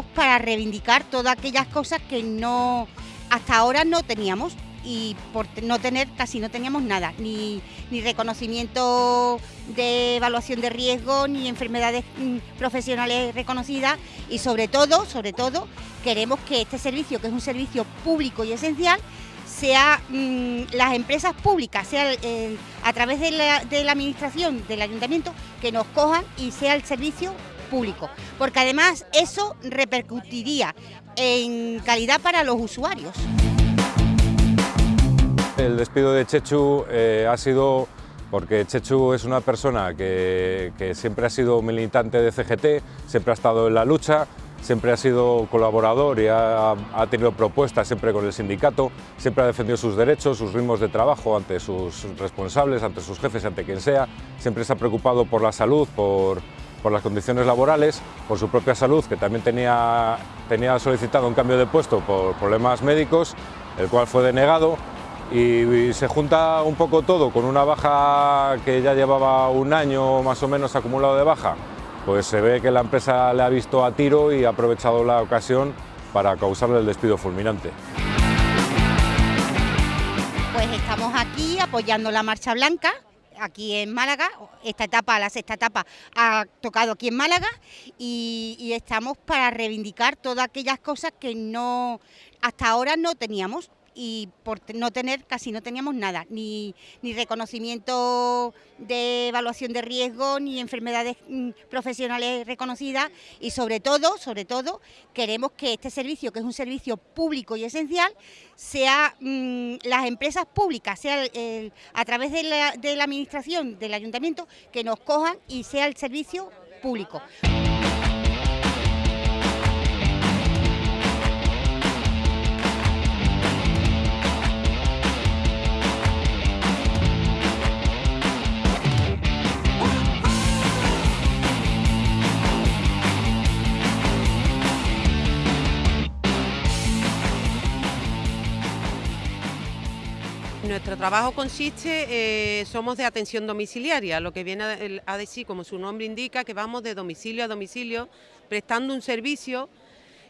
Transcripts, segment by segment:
para reivindicar todas aquellas cosas que no hasta ahora no teníamos y por no tener casi no teníamos nada, ni, ni reconocimiento de evaluación de riesgo, ni enfermedades mm, profesionales reconocidas y sobre todo, sobre todo, queremos que este servicio, que es un servicio público y esencial, sea mm, las empresas públicas, sea a través de la, de la administración, del ayuntamiento, que nos cojan y sea el servicio porque además eso repercutiría en calidad para los usuarios. El despido de Chechu eh, ha sido porque Chechu es una persona que, siempre ha sido militante de CGT, siempre ha estado en la lucha, siempre ha sido colaborador y ha, tenido propuestas siempre con el sindicato, siempre ha defendido sus derechos, sus ritmos de trabajo ante sus responsables, ante sus jefes, ante quien sea, siempre se ha preocupado por la salud, por, las condiciones laborales, por su propia salud, que también tenía, tenía solicitado un cambio de puesto por problemas médicos, el cual fue denegado y, se junta un poco todo con una baja que ya llevaba un año más o menos acumulado de baja, pues se ve que la empresa le ha visto a tiro y ha aprovechado la ocasión para causarle el despido fulminante. Pues estamos aquí apoyando la Marcha Blanca, aquí en Málaga, esta etapa, la sexta etapa, ha tocado aquí en Málaga y, y, estamos para reivindicar todas aquellas cosas que no hasta ahora no teníamos y por no tener, casi no teníamos nada, ni, ni reconocimiento de evaluación de riesgo, ni enfermedades mm, profesionales reconocidas y sobre todo, sobre todo, queremos que este servicio, que es un servicio público y esencial, sea mm, las empresas públicas, sea a través de la, de la administración, del ayuntamiento, que nos cojan y sea el servicio público. Nuestro trabajo consiste, eh, somos de atención domiciliaria, lo que viene a, decir, como su nombre indica, que vamos de domicilio a domicilio prestando un servicio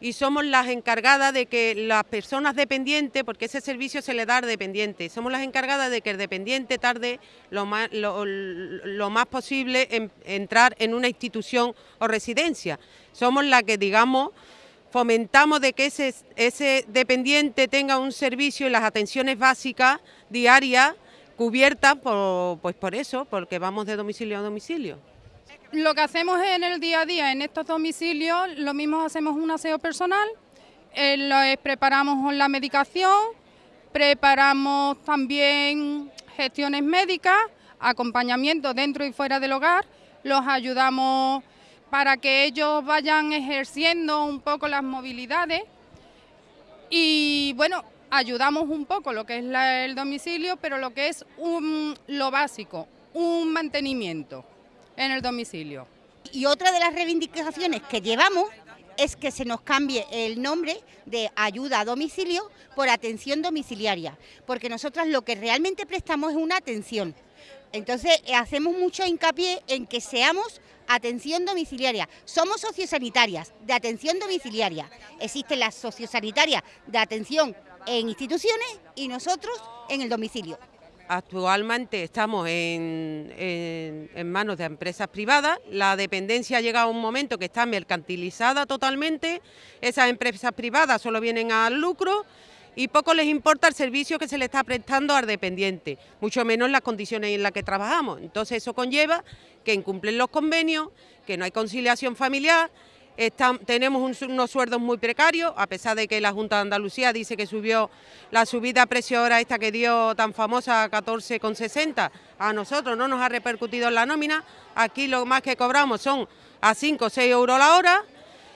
y somos las encargadas de que las personas dependientes, porque ese servicio se le da al dependiente, somos las encargadas de que el dependiente tarde lo más, lo, más posible en entrar en una institución o residencia. Somos las que, digamos, fomentamos de que ese, dependiente tenga un servicio y las atenciones básicas diarias cubiertas por, pues por eso, porque vamos de domicilio a domicilio. Lo que hacemos en el día a día en estos domicilios, lo mismo hacemos un aseo personal, eh, preparamos la medicación, preparamos también gestiones médicas, acompañamiento dentro y fuera del hogar, los ayudamos para que ellos vayan ejerciendo un poco las movilidades y bueno, ayudamos un poco lo que es el domicilio, pero lo que es lo básico, un mantenimiento en el domicilio. Y otra de las reivindicaciones que llevamos es que se nos cambie el nombre de ayuda a domicilio por atención domiciliaria, porque nosotras lo que realmente prestamos es una atención. Entonces hacemos mucho hincapié en que seamos atención domiciliaria. Somos sociosanitarias de atención domiciliaria. Existen las sociosanitarias de atención en instituciones y nosotros en el domicilio. Actualmente estamos en, manos de empresas privadas, la dependencia ha llegado a un momento que está mercantilizada totalmente, esas empresas privadas solo vienen al lucro y poco les importa el servicio que se le está prestando al dependiente, mucho menos las condiciones en las que trabajamos. Entonces eso conlleva que incumplen los convenios, que no hay conciliación familiar, tenemos unos sueldos muy precarios, a pesar de que la Junta de Andalucía dice que subió la subida a precio hora esta que dio tan famosa a 14,60, a nosotros no nos ha repercutido en la nómina, aquí lo más que cobramos son a 5 o 6 euros la hora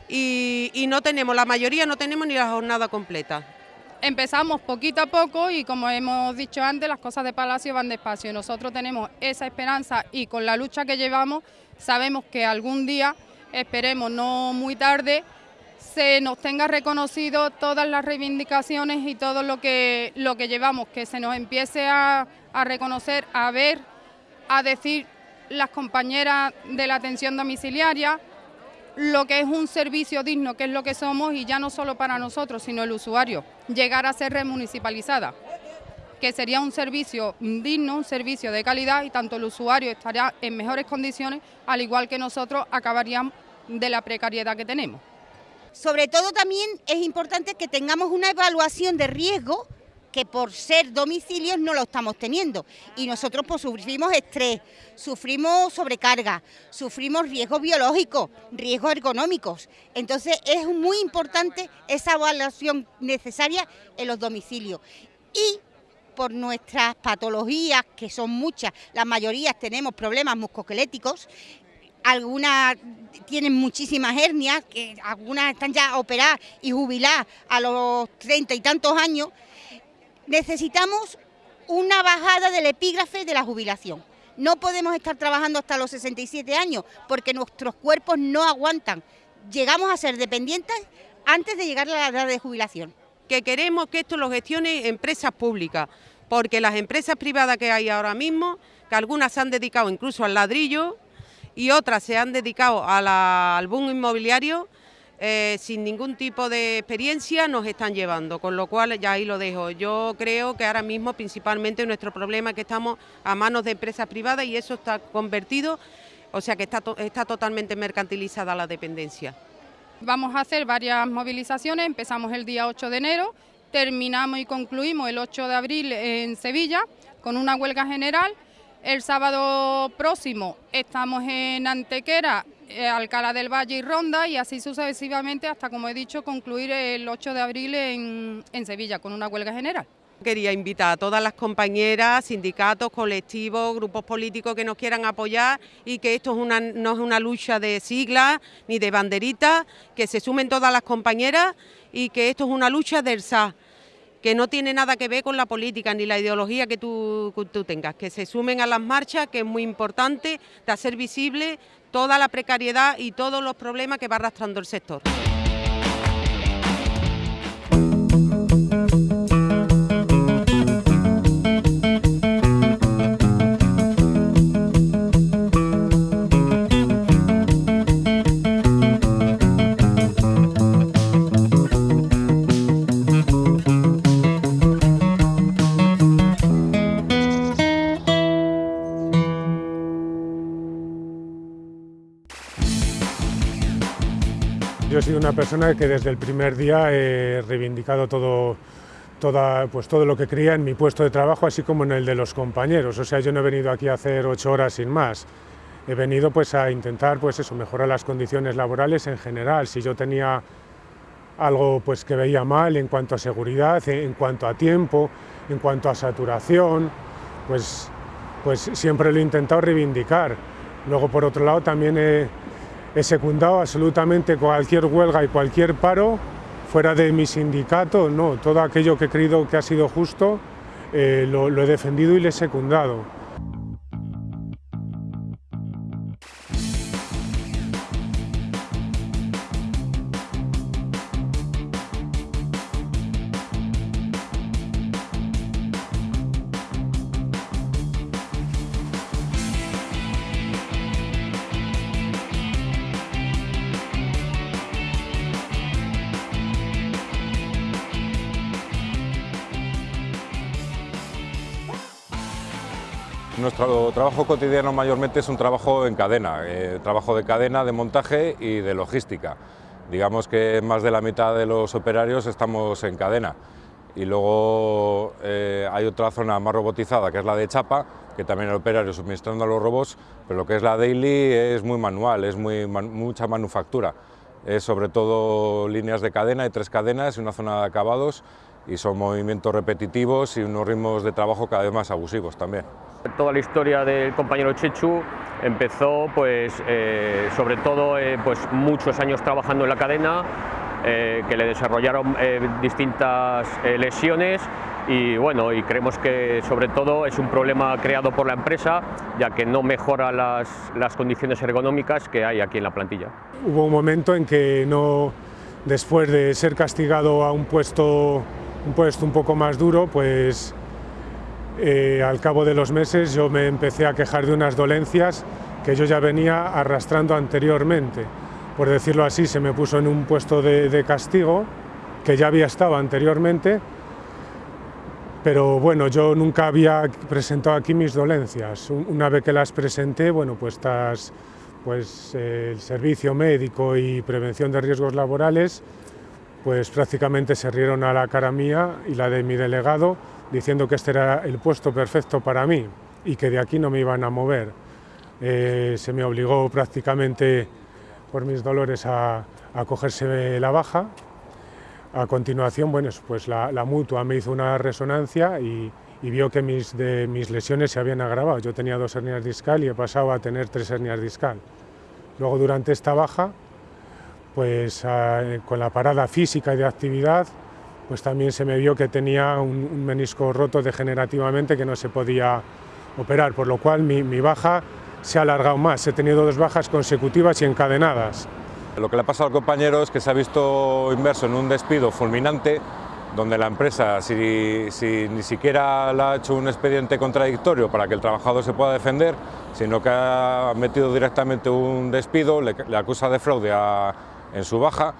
y, y no tenemos, la mayoría no tenemos ni la jornada completa. Empezamos poquito a poco y como hemos dicho antes, las cosas de Palacio van despacio. Nosotros tenemos esa esperanza y con la lucha que llevamos sabemos que algún día esperemos no muy tarde, se nos tenga reconocido todas las reivindicaciones y todo lo que, lo que llevamos, que se nos empiece a, a reconocer, a ver, a decir las compañeras de la atención domiciliaria, lo que es un servicio digno, que es lo que somos, y ya no solo para nosotros, sino el usuario, llegar a ser remunicipalizada, que sería un servicio digno, un servicio de calidad, y tanto el usuario estaría en mejores condiciones, al igual que nosotros acabaríamos de la precariedad que tenemos. Sobre todo también es importante que tengamos una evaluación de riesgo que por ser domicilios no lo estamos teniendo. Y nosotros pues sufrimos estrés, sufrimos sobrecarga, sufrimos riesgos biológicos, riesgos ergonómicos. Entonces es muy importante esa evaluación necesaria en los domicilios. Y por nuestras patologías, que son muchas, la mayoría tenemos problemas muscoesqueléticos, algunas tienen muchísimas hernias, que algunas están ya operadas y jubiladas a los treinta y tantos años, necesitamos una bajada del epígrafe de la jubilación. No podemos estar trabajando hasta los 67 años porque nuestros cuerpos no aguantan. Llegamos a ser dependientes antes de llegar a la edad de jubilación. Que queremos que esto lo gestione empresas públicas, porque las empresas privadas que hay ahora mismo, que algunas se han dedicado incluso al ladrillo y otras se han dedicado al boom inmobiliario, eh, sin ningún tipo de experiencia nos están llevando, con lo cual ya ahí lo dejo. Yo creo que ahora mismo principalmente nuestro problema es que estamos a manos de empresas privadas y eso está convertido, o sea que está, está totalmente mercantilizada la dependencia. Vamos a hacer varias movilizaciones, empezamos el día 8 de enero, terminamos y concluimos el 8 de abril en Sevilla con una huelga general. El sábado próximo estamos en Antequera Alcalá del Valle y Ronda y así sucesivamente hasta, como he dicho, concluir el 8 de abril en, Sevilla con una huelga general. Quería invitar a todas las compañeras, sindicatos, colectivos, grupos políticos que nos quieran apoyar y que esto es una, no es una lucha de siglas ni de banderitas, que se sumen todas las compañeras y que esto es una lucha del SA que no tiene nada que ver con la política ni la ideología que tú, tú, tengas, que se sumen a las marchas, que es muy importante de hacer visible toda la precariedad y todos los problemas que va arrastrando el sector. Yo he sido una persona que desde el primer día he reivindicado todo, toda, pues todo lo que creía en mi puesto de trabajo, así como en el de los compañeros. O sea, yo no he venido aquí a hacer ocho horas sin más. He venido pues a intentar pues eso, mejorar las condiciones laborales en general. Si yo tenía algo pues que veía mal en cuanto a seguridad, en cuanto a tiempo, en cuanto a saturación, pues, pues siempre lo he intentado reivindicar. Luego, por otro lado, también he, he secundado absolutamente cualquier huelga y cualquier paro fuera de mi sindicato, no, todo aquello que he creído que ha sido justo eh, lo, he defendido y le he secundado. Nuestro trabajo cotidiano mayormente es un trabajo en cadena, eh, trabajo de cadena, de montaje y de logística. Digamos que más de la mitad de los operarios estamos en cadena. Y luego eh, hay otra zona más robotizada, que es la de chapa, que también el operario suministrando a los robots, pero lo que es la daily es muy manual, es muy, mucha manufactura. Es sobre todo líneas de cadena, hay tres cadenas y una zona de acabados, y son movimientos repetitivos y unos ritmos de trabajo cada vez más abusivos también. Toda la historia del compañero Chechu empezó pues, eh, sobre todo eh, pues, muchos años trabajando en la cadena, eh, que le desarrollaron distintas lesiones y bueno, y creemos que sobre todo es un problema creado por la empresa, ya que no mejora las, las condiciones ergonómicas que hay aquí en la plantilla. Hubo un momento en que no, después de ser castigado a un puesto, un puesto un poco más duro, pues eh, al cabo de los meses yo me empecé a quejar de unas dolencias que yo ya venía arrastrando anteriormente. por decirlo así, se me puso en un puesto de, castigo que ya había estado anteriormente, pero bueno, yo nunca había presentado aquí mis dolencias. Una vez que las presenté, bueno, pues, pues el servicio médico y prevención de riesgos laborales, pues prácticamente se rieron a la cara mía y la de mi delegado, diciendo que este era el puesto perfecto para mí y que de aquí no me iban a mover. Eh, se me obligó prácticamente por mis dolores a, cogerse la baja. A continuación, bueno, pues la, mutua me hizo una resonancia y, vio que mis, de, mis lesiones se habían agravado. Yo tenía dos hernias discal y he pasado a tener tres hernias discal. Luego, durante esta baja, pues con la parada física y de actividad, pues también se me vio que tenía un, menisco roto degenerativamente que no se podía operar, por lo cual mi, baja se ha alargado más. He tenido dos bajas consecutivas y encadenadas. Lo que le ha pasado al compañero es que se ha visto inmerso en un despido fulminante donde la empresa, si, ni siquiera le ha hecho un expediente contradictorio para que el trabajador se pueda defender, sino que ha metido directamente un despido, le, acusa de fraude en su baja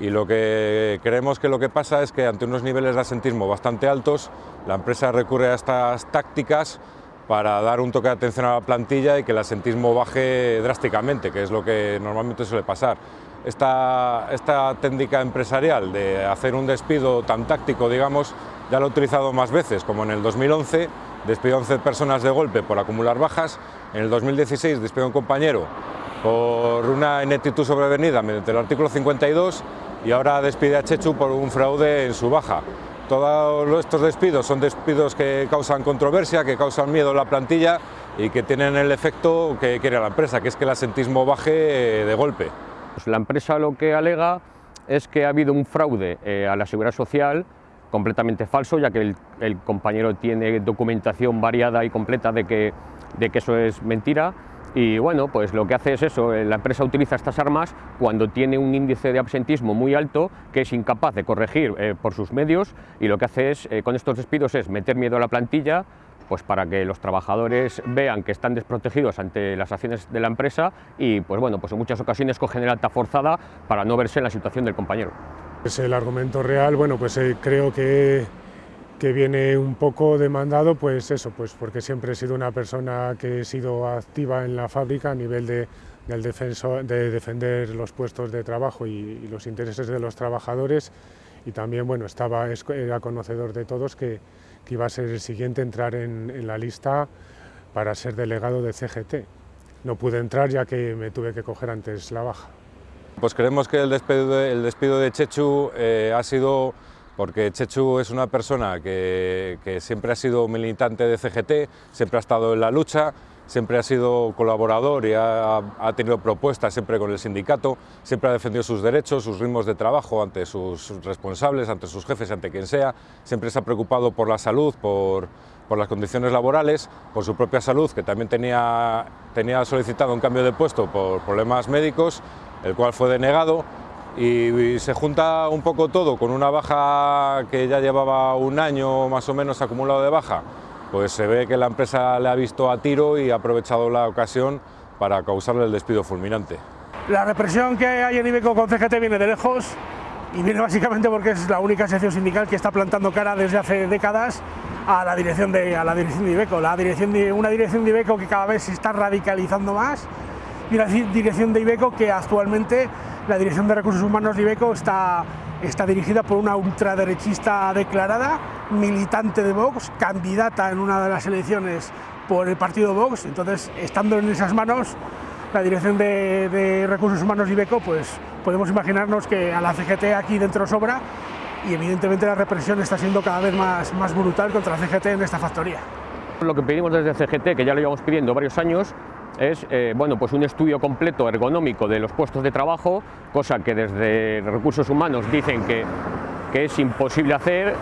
y lo que creemos que lo que pasa es que ante unos niveles de asentismo bastante altos, la empresa recurre a estas tácticas para dar un toque de atención a la plantilla y que el asentismo baje drásticamente, que es lo que normalmente suele pasar. Esta, esta técnica empresarial de hacer un despido tan táctico, digamos, ya lo he utilizado más veces, como en el 2011, despidió 11 personas de golpe por acumular bajas, en el 2016 despidió a un compañero por una ineptitud sobrevenida mediante el artículo 52 y ahora despide a Chechu por un fraude en su baja. Todos estos despidos son despidos que causan controversia, que causan miedo a la plantilla y que tienen el efecto que quiere la empresa, que es que el asentismo baje de golpe. Pues la empresa lo que alega es que ha habido un fraude eh, a la seguridad social completamente falso, ya que el, compañero tiene documentación variada y completa de que eso es mentira y bueno, pues lo que hace es eso, eh, la empresa utiliza estas armas cuando tiene un índice de absentismo muy alto que es incapaz de corregir eh, por sus medios y lo que hace es, eh, con estos despidos es meter miedo a la plantilla pues para que los trabajadores vean que están desprotegidos ante las acciones de la empresa y pues bueno, pues en muchas ocasiones cogen el alta forzada para no verse en la situación del compañero. Es el argumento real, bueno, pues creo que que viene un poco demandado, pues eso, pues porque siempre he sido una persona que he sido activa en la fábrica a nivel de, del defenso, de defender los puestos de trabajo y, los intereses de los trabajadores y también, bueno, estaba, era conocedor de todos que, iba a ser el siguiente entrar en, en, la lista para ser delegado de CGT. No pude entrar ya que me tuve que coger antes la baja. Pues creemos que el despido de, el despido de Chechu eh, ha sido porque Chechu es una persona que, siempre ha sido militante de CGT, siempre ha estado en la lucha, siempre ha sido colaborador y ha, tenido propuestas siempre con el sindicato, siempre ha defendido sus derechos, sus ritmos de trabajo ante sus responsables, ante sus jefes, ante quien sea, siempre se ha preocupado por la salud, por, las condiciones laborales, por su propia salud, que también tenía, tenía solicitado un cambio de puesto por problemas médicos, el cual fue denegado, y, se junta un poco todo con una baja que ya llevaba un año más o menos acumulado de baja, pues se ve que la empresa le ha visto a tiro y ha aprovechado la ocasión para causarle el despido fulminante. La represión que hay en Ibeco con CGT viene de lejos y viene básicamente porque es la única sección sindical que está plantando cara desde hace décadas a la dirección de, a la dirección de Ibeco, la dirección de, una dirección de Ibeco que cada vez se está radicalizando más y una dirección de Ibeco que actualmente la Dirección de Recursos Humanos de Ibeco está, está dirigida por una ultraderechista declarada, militante de Vox, candidata en una de las elecciones por el partido Vox, entonces estando en esas manos la Dirección de, Recursos Humanos de Ibeco, pues podemos imaginarnos que a la CGT aquí dentro sobra y evidentemente la represión está siendo cada vez más, más brutal contra la CGT en esta factoría. Lo que pedimos desde CGT, que ya lo llevamos pidiendo varios años, es eh, bueno, pues un estudio completo ergonómico de los puestos de trabajo, cosa que desde recursos humanos dicen que, es imposible hacer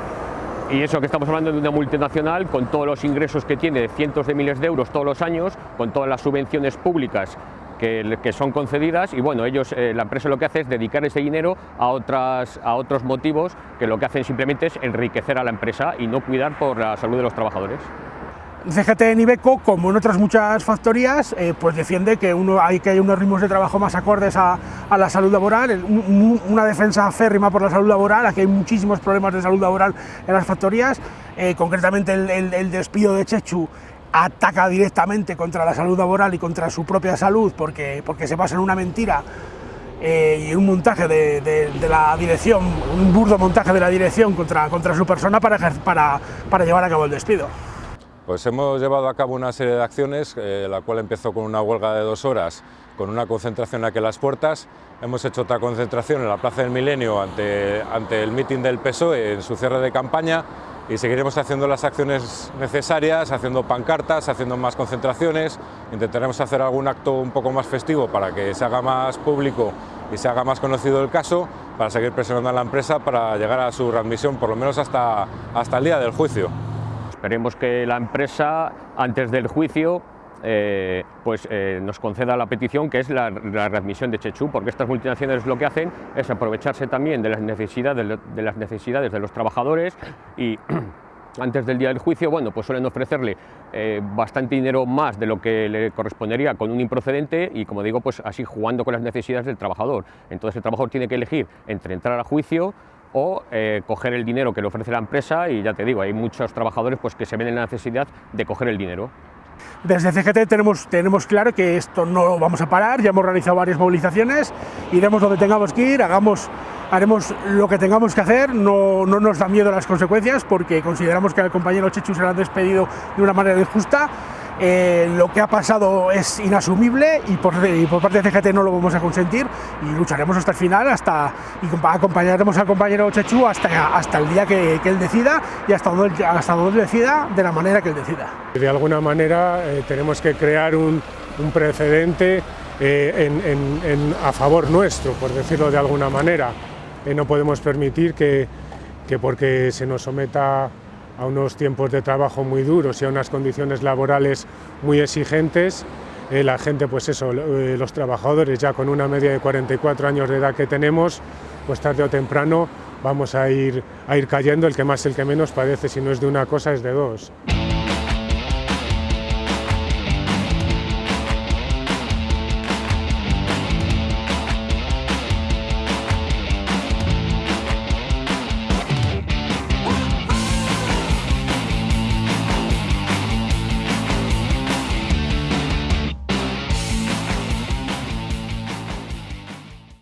y eso que estamos hablando de una multinacional con todos los ingresos que tiene de cientos de miles de euros todos los años, con todas las subvenciones públicas que, son concedidas y bueno, ellos, eh, la empresa lo que hace es dedicar ese dinero a otros motivos que lo que hacen simplemente es enriquecer a la empresa y no cuidar por la salud de los trabajadores. CGT en Ibeco, como en otras muchas factorías, eh, pues defiende que uno, hay que hay unos ritmos de trabajo más acordes a, la salud laboral, una defensa férrima por la salud laboral, aquí hay muchísimos problemas de salud laboral en las factorías, eh, concretamente el, despido de Chechu ataca directamente contra la salud laboral y contra su propia salud porque, porque se basa en una mentira eh, y un montaje de, la dirección, un burdo montaje de la dirección contra, contra su persona para, para, para llevar a cabo el despido. Pues hemos llevado a cabo una serie de acciones, eh, la cual empezó con una huelga de dos horas, con una concentración aquí en las puertas. Hemos hecho otra concentración en la Plaza del Milenio ante, ante el mitin del PSOE en su cierre de campaña y seguiremos haciendo las acciones necesarias, haciendo pancartas, haciendo más concentraciones, intentaremos hacer algún acto un poco más festivo para que se haga más público y se haga más conocido el caso, para seguir presionando a la empresa para llegar a su readmisión, por lo menos hasta, hasta el día del juicio. Esperemos que la empresa, antes del juicio, eh, pues eh, nos conceda la petición que es la, readmisión de Chechu, porque estas multinacionales lo que hacen es aprovecharse también de las necesidades de, las necesidades de los trabajadores y antes del día del juicio, bueno, pues suelen ofrecerle eh, bastante dinero más de lo que le correspondería con un improcedente y, como digo, pues así jugando con las necesidades del trabajador. Entonces el trabajador tiene que elegir entre entrar a juicio o eh, coger el dinero que le ofrece la empresa y ya te digo, hay muchos trabajadores pues, que se ven en la necesidad de coger el dinero. Desde CGT tenemos, tenemos claro que esto no lo vamos a parar, ya hemos realizado varias movilizaciones, iremos donde tengamos que ir, hagamos, haremos lo que tengamos que hacer, no, no nos da miedo las consecuencias porque consideramos que al compañero Chechu se lo han despedido de una manera injusta eh, lo que ha pasado es inasumible y por, parte de CGT no lo vamos a consentir y lucharemos hasta el final hasta, y acompañaremos al compañero Chechu hasta, hasta el día que, él decida y hasta donde, hasta donde decida de la manera que él decida. De alguna manera eh, tenemos que crear un, precedente eh, a favor nuestro, por decirlo de alguna manera. no podemos permitir que, que porque se nos someta a unos tiempos de trabajo muy duros y a unas condiciones laborales muy exigentes. Eh, la gente, pues eso, eh, los trabajadores ya con una media de 44 años de edad que tenemos, pues tarde o temprano vamos a ir, a ir cayendo, el que más, el que menos padece, si no es de una cosa es de dos.